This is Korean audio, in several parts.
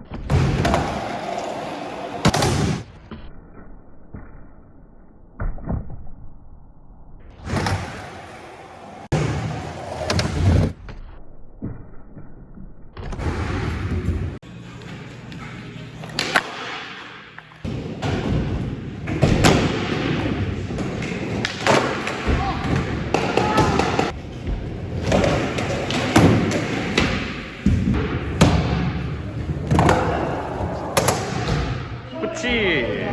you. 그렇지.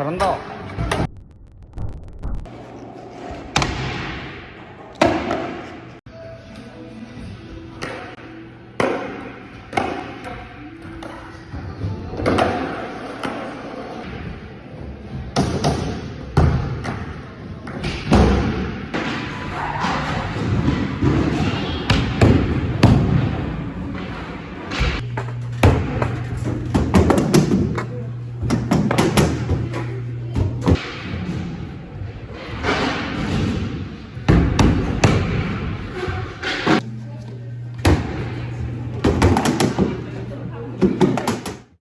잘한다.